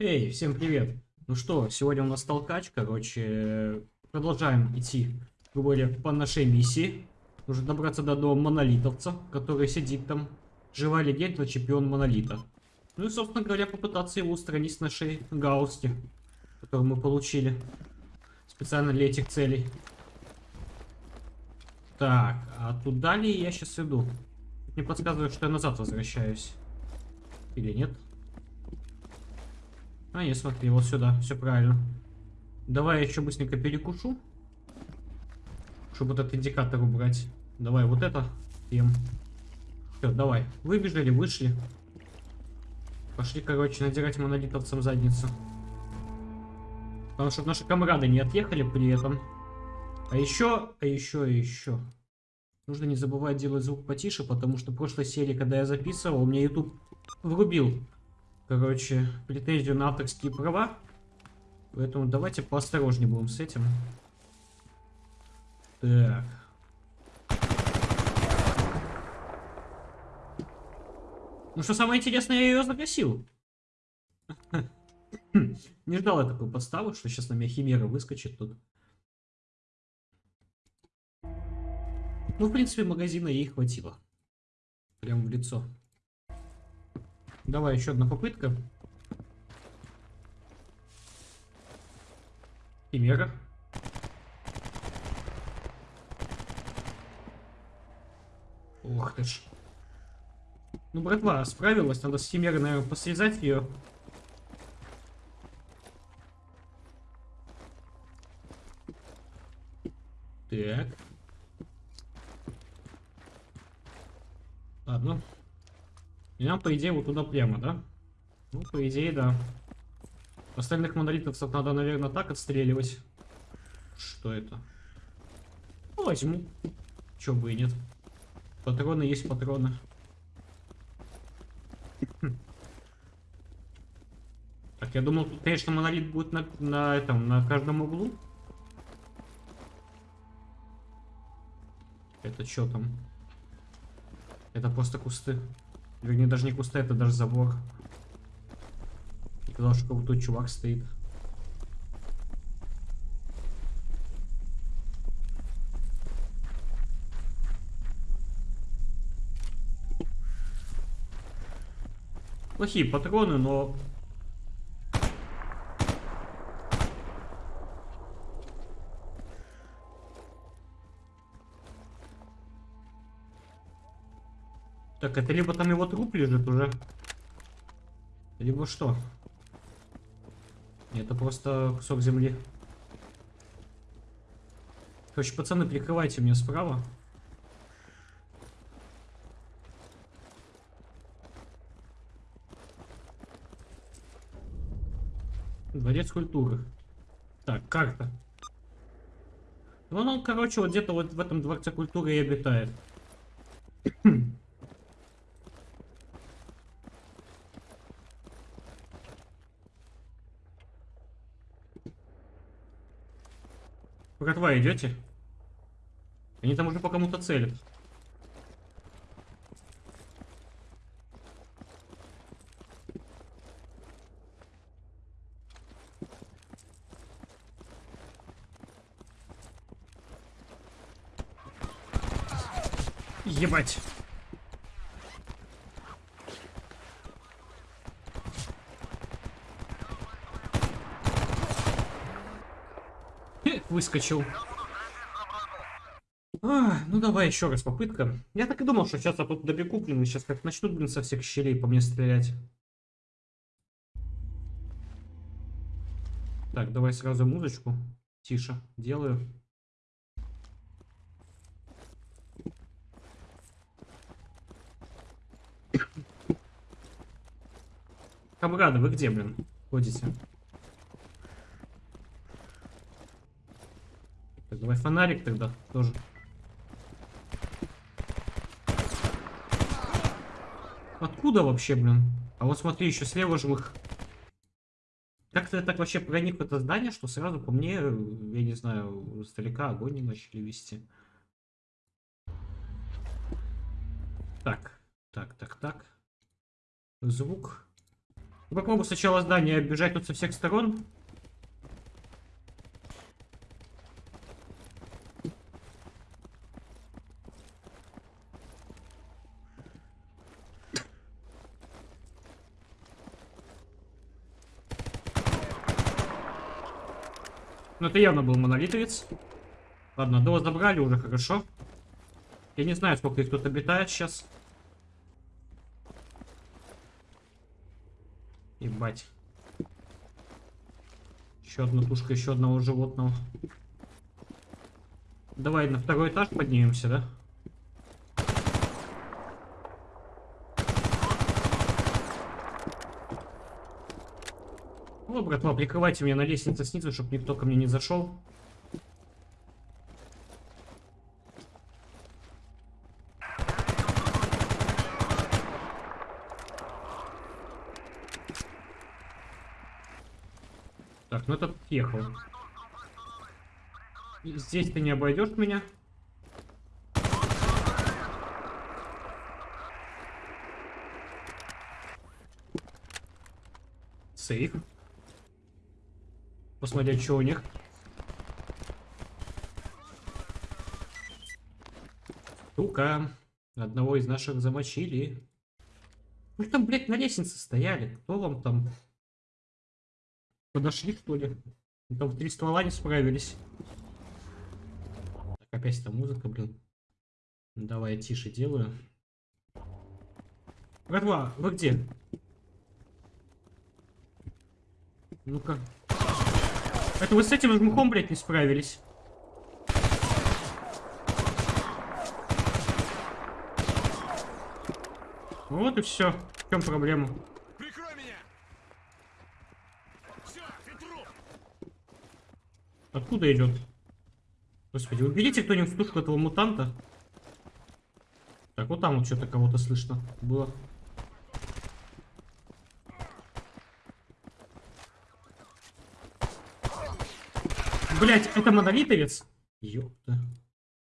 Эй, всем привет! Ну что, сегодня у нас толкач, короче, продолжаем идти, грубо говоря, по нашей миссии. Нужно добраться до дома монолитовца, который сидит там. Живая легенда, чемпион монолита. Ну и, собственно говоря, попытаться его устранить с нашей гаусти, которую мы получили специально для этих целей. Так, а туда ли я сейчас иду? Мне подсказывают, что я назад возвращаюсь. Или нет? А, не, смотри, вот сюда, все правильно. Давай я еще быстренько перекушу. Чтобы этот индикатор убрать. Давай вот это съем. Все, давай. Выбежали, вышли. Пошли, короче, надирать монолитовцам задницу. Потому что наши комрады не отъехали при этом. А еще, а еще, а еще. Нужно не забывать делать звук потише, потому что в прошлой серии, когда я записывал, мне YouTube врубил короче, претензию на авторские права. Поэтому давайте поосторожнее будем с этим. Так. Ну что самое интересное, я ее загасил. Не ждал я такой подставы, что сейчас на меня химера выскочит тут. Ну, в принципе, магазина ей хватило. Прям в лицо. Давай еще одна попытка. Химера. Ох ты ж. Ну, братва, справилась. Надо с Химерой, наверное, посрезать ее. Так. Ладно. И нам, по идее, вот туда прямо, да? Ну, по идее, да. Остальных монолитовцев надо, наверное, так отстреливать. Что это? Ну, возьму. Чё бы и нет. Патроны есть патроны. Так, я думал, тут, конечно, монолит будет на, на этом, на каждом углу. Это что там? Это просто кусты. Вернее, даже не кусты, это даже забор. И казалось, что тут чувак стоит. Плохие патроны, но... Так, это либо там его труп лежит уже, либо что? Это просто кусок земли. Короче, пацаны, прикрывайте меня справа. Дворец культуры. Так, карта. Ну, он, короче, вот где-то вот в этом дворце культуры и обитает. Братва, идете? Они там уже по кому-то целят. Ебать. Выскочил. А, ну давай еще раз попытка. Я так и думал, что сейчас я тут добегу, блин, и сейчас как начнут, блин, со всех щелей по мне стрелять. Так, давай сразу музычку. Тише. Делаю. Камрады, вы где, блин, ходите? Давай фонарик тогда тоже. Откуда вообще, блин? А вот смотри, еще слева живых. Как-то так вообще проник в это здание, что сразу по мне, я не знаю, издалека огонь не начали вести. Так, так, так, так. Звук. Попробую сначала здание оббежать тут со всех сторон. Это явно был монолитовец. Ладно, одного забрали уже, хорошо. Я не знаю, сколько их тут обитает сейчас. Ебать. Еще одна тушка еще одного животного. Давай на второй этаж поднимемся, да? Братва, прикрывайте меня на лестнице снизу, чтобы никто ко мне не зашел. Так, ну этот ехал. Здесь ты не обойдешь меня. Сейф. Посмотреть, что у них. Сука. Одного из наших замочили. Вы там, блядь, на лестнице стояли. Кто вам там? Подошли, что ли? Там в три ствола не справились. Так, опять эта музыка, блин. Давай я тише делаю. Братва, вы где? Ну-ка. Это вы с этим жмухом, блядь, не справились. Вот и все. В чем проблема? Прикрой меня! Все! Откуда идет? Господи, уберите кто-нибудь в тушку этого мутанта. Так, вот там вот что-то кого-то слышно было. Блять, это монолитовец? Ёпта.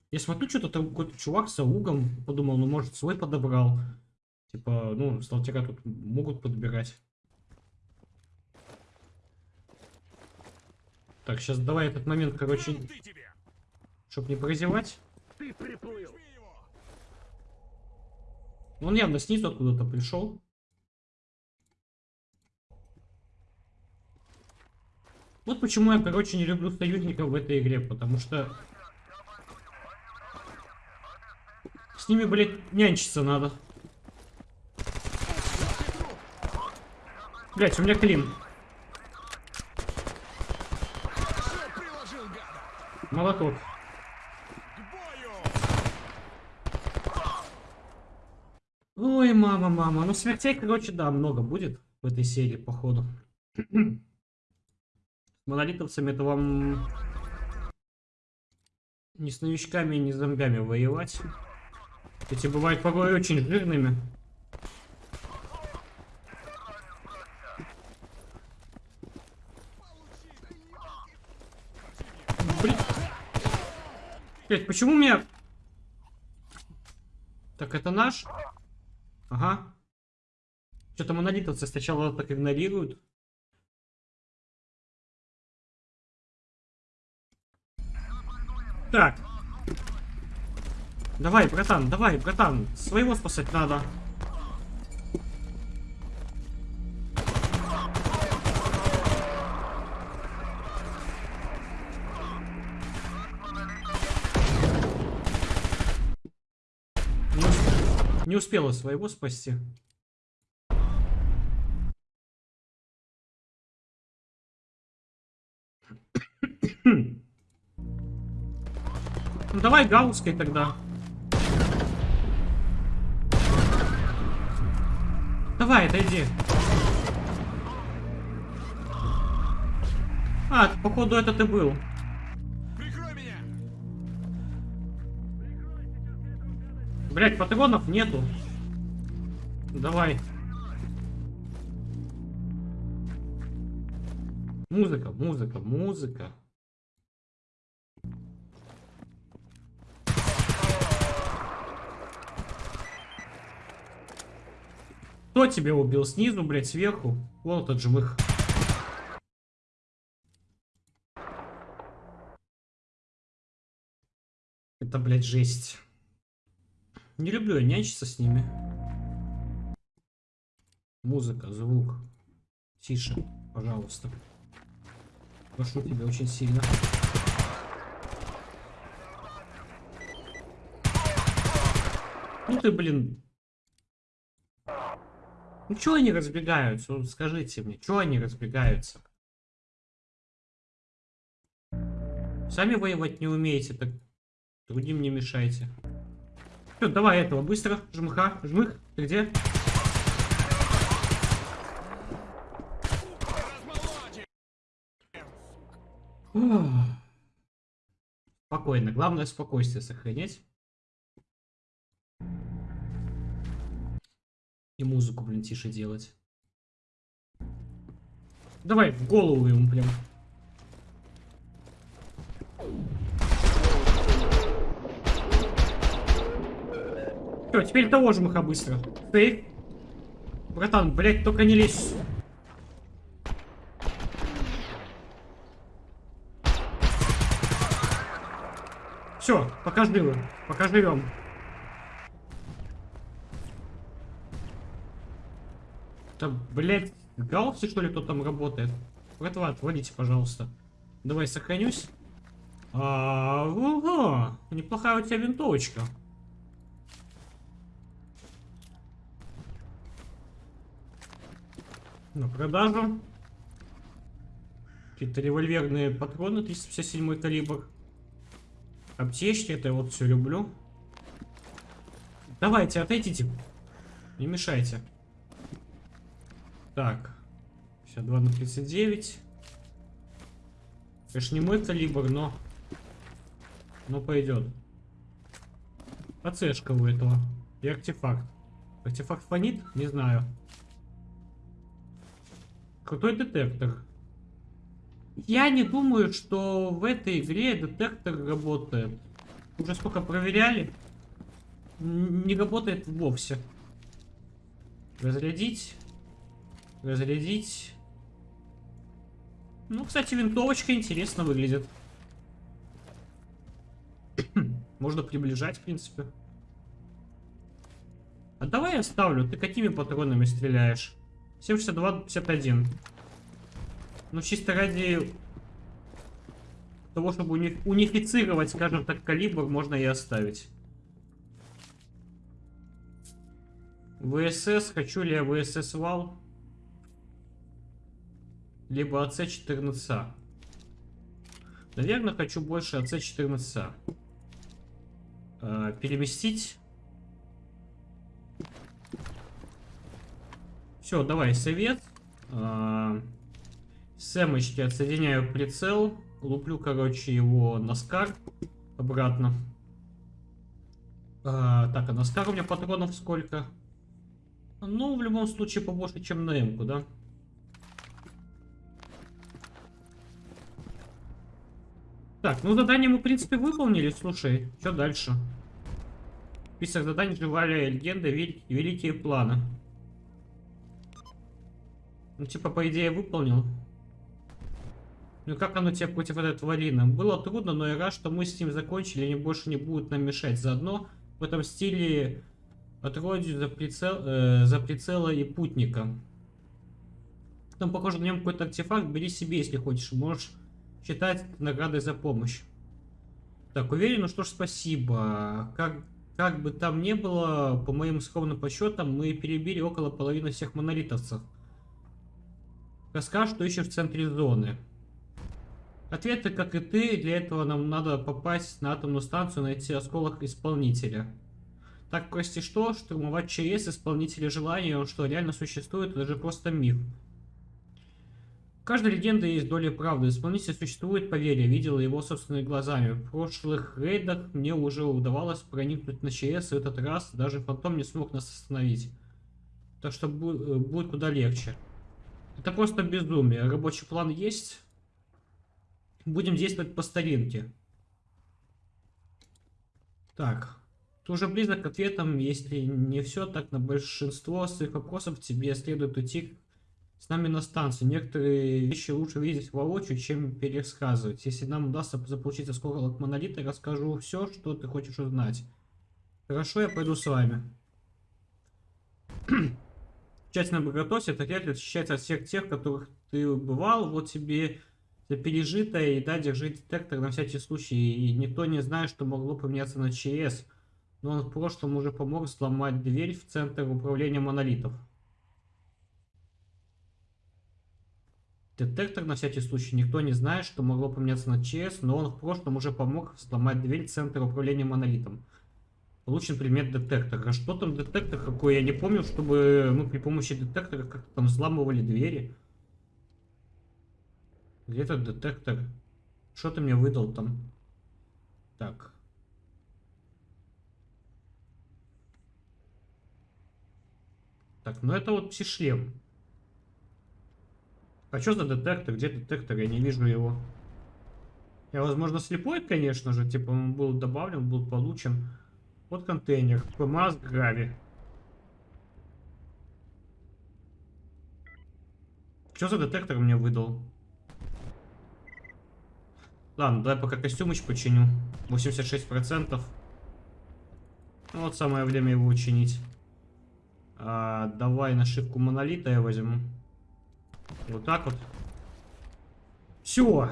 Я смотрю, что-то там какой-то чувак с аугом. Подумал, ну может свой подобрал. Типа, ну, сталтера тут могут подбирать. Так, сейчас давай этот момент, короче, Вон ты тебе! чтоб не прозевать. Ты приплыл! его! Он явно снизу откуда-то пришел. Вот почему я, короче, не люблю союзников в этой игре, потому что... С ними, блядь, нянчиться надо. Блять, у меня клин. Молоток. Ой, мама, мама. Ну, смертей, короче, да, много будет в этой серии, походу. Монолитовцами это вам не с новичками, не с зомбями воевать. Эти бывают порой очень жирными. Блин. Блядь, почему меня... Так, это наш? Ага. Что-то монолитовцы сначала так игнорируют. Так. Давай, братан, давай, братан. Своего спасать надо. Не, усп- не успела своего спасти. Ну давай гаусской тогда. Давай, отойди. А, походу это ты был. Прикрой меня! Блять, патронов нету. Давай. Музыка, музыка, музыка. Тебя убил? Снизу, блядь, сверху? Вот этот жмых. Это, блядь, жесть. Не люблю я нянчиться с ними. Музыка, звук. Тише, пожалуйста. Прошу тебя очень сильно. Ну ты, блин. Ну чё они разбегаются? Вот скажите мне, чё они разбегаются? Сами воевать не умеете, так другим не мешайте. Всё, давай этого, быстро, жмыха, жмых, ты где? Размолоть! Ух. Спокойно, главное спокойствие сохранять. И музыку, блин, тише делать. Давай в голову ему прям. Все, теперь того же мыха быстро. Ты? Братан, блядь, только не лезь. Все, пока живы. Пока живем. Да, блядь, галси, что ли, кто там работает? Братва, отводите, пожалуйста. Давай, сохранюсь. А, ого, неплохая у тебя винтовочка. На продажу. Какие-то револьверные патроны, 357 калибр. Аптечки, это я вот все люблю. Давайте, отойдите. Не мешайте. Так. 52 на 39. Конечно, не мой калибр, но... Но пойдет. АЦшка у этого. И артефакт. Артефакт фонит? Не знаю. Крутой детектор. Я не думаю, что в этой игре детектор работает. Уже сколько проверяли. Не работает вовсе. Разрядить. Разрядить. Ну, кстати, винтовочка интересно выглядит. Можно приближать, в принципе. А давай я оставлю. Ты какими патронами стреляешь? 762-51. Ну, чисто ради того, чтобы уни- унифицировать, скажем так, калибр, можно и оставить. ВСС. Хочу ли я ВСС вал? Либо АЦ-14А. Наверное, хочу больше АЦ-14А. А, переместить. Все, давай, совет. А, Сэмочки отсоединяю прицел. Луплю, короче, его на скар. Обратно. А, так, а на скар у меня патронов сколько? Ну, в любом случае, побольше, чем на М-ку, да? Так, ну задание мы, в принципе, выполнили. Слушай, что дальше? Список заданий «Живая легенда. Вел- Великие планы». Ну, типа, по идее, выполнил. Ну, как оно тебе против этой тварины? Было трудно, но я рад, что мы с ним закончили, они больше не будут нам мешать. Заодно в этом стиле отродью за, прицел, э, за прицела и путника. Там, похоже, на нем какой-то артефакт. Бери себе, если хочешь. Можешь считать наградой за помощь. Так, уверен, ну что ж, спасибо. Как, как бы там ни было, по моим скромным подсчетам, мы перебили около половины всех монолитовцев. Расскажешь, что ищешь в центре зоны. Ответы, как и ты, для этого нам надо попасть на атомную станцию, найти осколок исполнителя. Так, прости что, штурмовать ЧС исполнителя желания, он что, реально существует, это же просто миф. Каждой легенде есть доля правды. Исполнитель существует, поверь, я видел его собственными глазами. В прошлых рейдах мне уже удавалось проникнуть на ЧС, и этот раз даже фантом не смог нас остановить. Так что э, будет куда легче. Это просто безумие. Рабочий план есть. Будем действовать по старинке. Так. Ты уже близок к ответам, если не все, так на большинство своих вопросов тебе следует уйти с нами на станцию. Некоторые вещи лучше видеть воочию, чем пересказывать. Если нам удастся заполучить осколок монолита, расскажу все, что ты хочешь узнать. Хорошо, я пойду с вами. Тщательно приготовься, это отряд отличается от всех тех, которых ты бывал. Вот тебе за пережитое, и да, держи детектор на всякий случай. И никто не знает, что могло поменяться на ЧС. Но он в прошлом уже помог сломать дверь в центр управления монолитов. Детектор на всякий случай. Никто не знает, что могло поменяться на ЧС, но он в прошлом уже помог сломать дверь в центр управления монолитом. Получен предмет детектора. А что там детектор какой? Я не помню, чтобы мы при помощи детектора как-то там взламывали двери. Где этот детектор? Что ты мне выдал там? Так. Так, ну это вот псишлем. А что за детектор? Где детектор? Я не вижу его. Я, возможно, слепой, конечно же. Типа он был добавлен, был получен. Вот контейнер. ПМАС Грави. Что за детектор мне выдал? Ладно, давай пока костюмыч починю. 86%. Ну, вот самое время его учинить. А, давай нашивку монолита я возьму. Вот так вот. Все.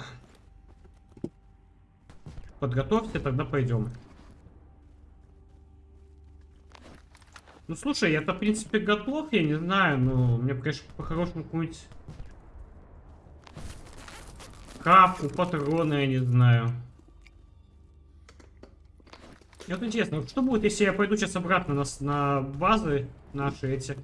Подготовься, тогда пойдем. Ну, слушай, я-то, в принципе, готов, я не знаю, но мне, конечно, по-хорошему какую-нибудь... Капку, патроны, я не знаю. Мне вот интересно, что будет, если я пойду сейчас обратно на, на базы наши эти?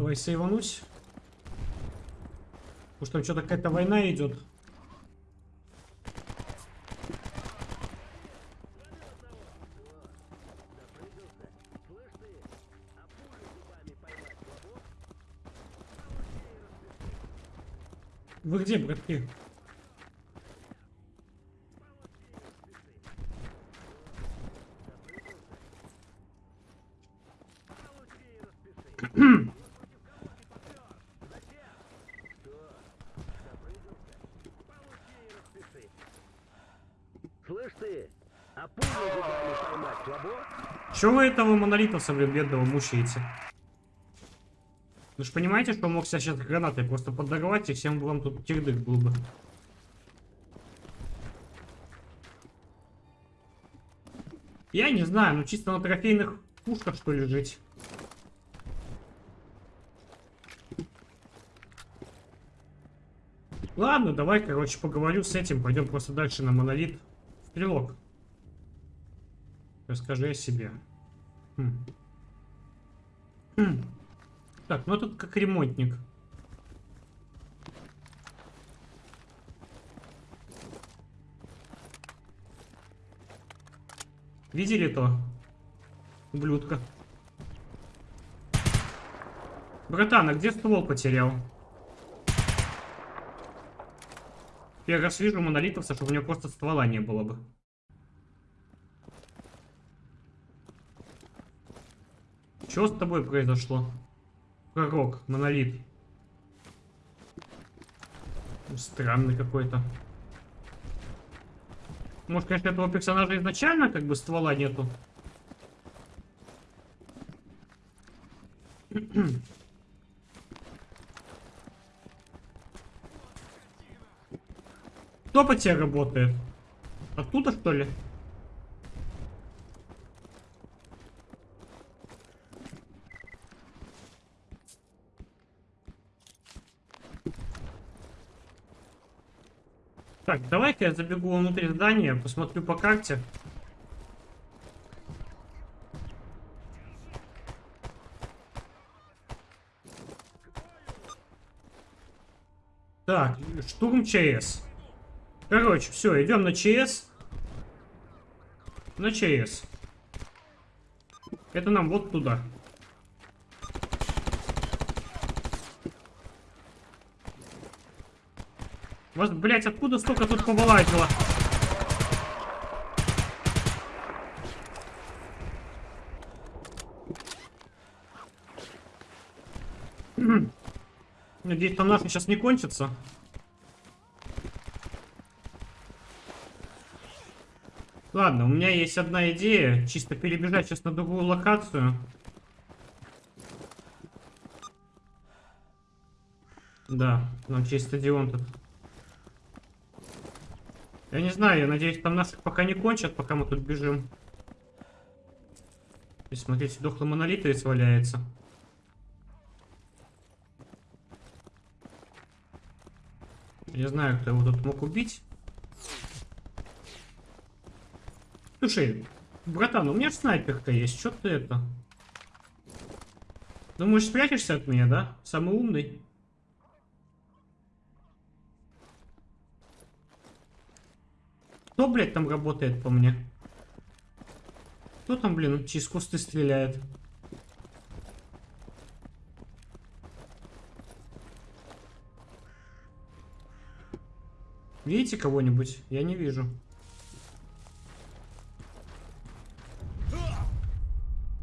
Давай сейванусь. Потому что там что-то какая-то война идет. Вы где, братки? Чего вы этого монолитовца, блин, бедного мучаете? Вы же понимаете, что мог себя сейчас гранатой просто подорвать, и всем вам тут тирдык был бы. Я не знаю, ну чисто на трофейных пушках что ли жить. Ладно, давай, короче, поговорю с этим. Пойдем просто дальше на монолит. Стрелок. Расскажи о себе. Хм. Хм. Так, ну тут как ремонтник. Видели то? Ублюдка. Братан, а где ствол потерял? Я раз вижу монолитовца, чтобы у него просто ствола не было бы. Что с тобой произошло? Пророк, монолит. Странный какой-то. Может, конечно, этого персонажа изначально как бы ствола нету. Кто по тебе работает? Оттуда, что ли? Так, давай-ка я забегу внутрь здания, посмотрю по карте. Так, штурм ЧС. Короче, все, идем на ЧС. На ЧС. Это нам вот туда. Вас, блять, откуда столько тут повылазило? М. Надеюсь, там наши сейчас не кончатся. Ладно, у меня есть одна идея. Чисто перебежать сейчас на другую локацию. Да, нам через стадион тут. Я не знаю, я надеюсь, там наших пока не кончат, пока мы тут бежим. И смотрите, дохлый монолитовец валяется. Я знаю, кто его тут мог убить. Слушай, братан, у меня снайперка есть, что ты это? Думаешь, спрячешься от меня, да? Самый умный? Кто, блядь, там работает по мне? Кто там, блин, через кусты стреляет? Видите кого-нибудь? Я не вижу.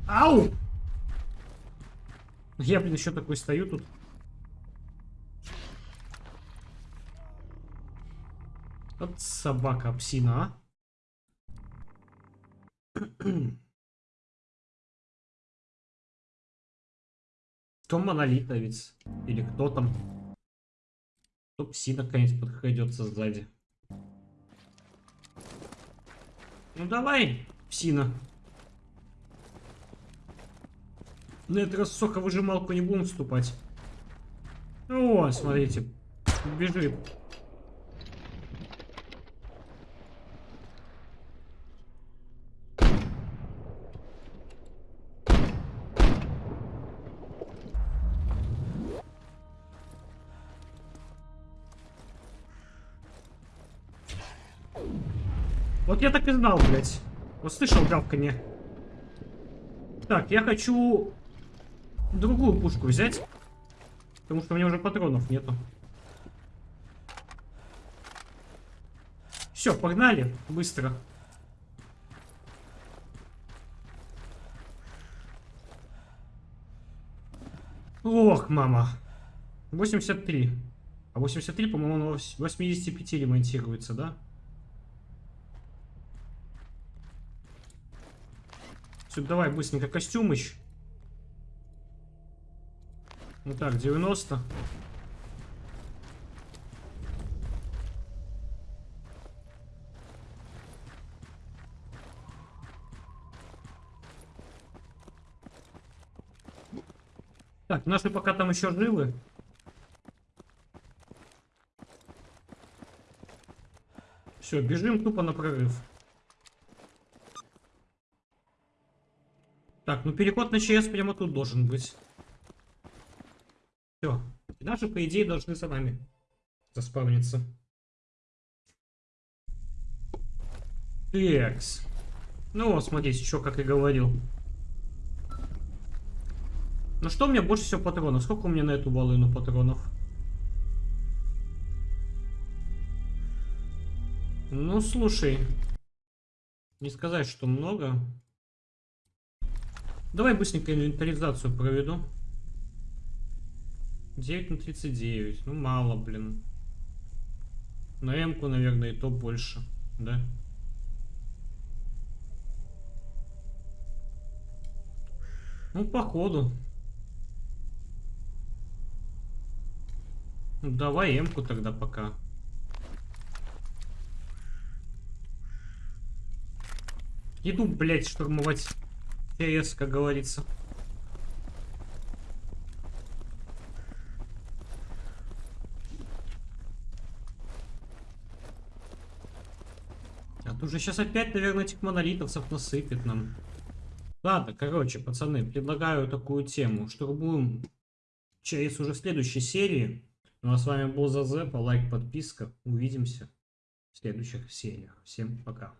Ау! Я, блин, еще такой стою тут. Вот собака, псина, а. Кто монолитовец? Или кто там? Кто псина, наконец, подкрадется сзади? Ну давай, псина. На этот раз соковыжималку не будем вступать. О, смотрите, бежит. Я так и знал, блядь. Вот слышал гавканье. Так, я хочу другую пушку взять. Потому что у меня уже патронов нету. Все, погнали. Быстро. Ох, мама. 83. А 83, по-моему, на 85 ремонтируется, да? Все, давай быстренько костюм еще. Ну так, 90. Так, наши пока там еще живы. Все, бежим тупо на прорыв. Так, ну переход на ЧС прямо тут должен быть. Все. Наши, по идее, должны за нами заспавниться. Текс. Ну смотрите, еще как и говорил. Ну что у меня больше всего патронов? Сколько у меня на эту волыну патронов? Ну, слушай. Не сказать, что много. Давай быстренько инвентаризацию проведу. 9 на 39. Ну, мало, блин. На М-ку, наверное, и то больше. Да? Ну, походу. Ну, давай М-ку тогда пока. Иду, блядь, штурмовать ЧС, как говорится. А тут же сейчас опять, наверное, этих монолитовцев насыпет нам. Ладно, короче, пацаны, предлагаю такую тему. Штурмуем ЧС уже следующей серии. Ну а с вами был Зазепа, лайк, подписка. Увидимся в следующих сериях. Всем пока.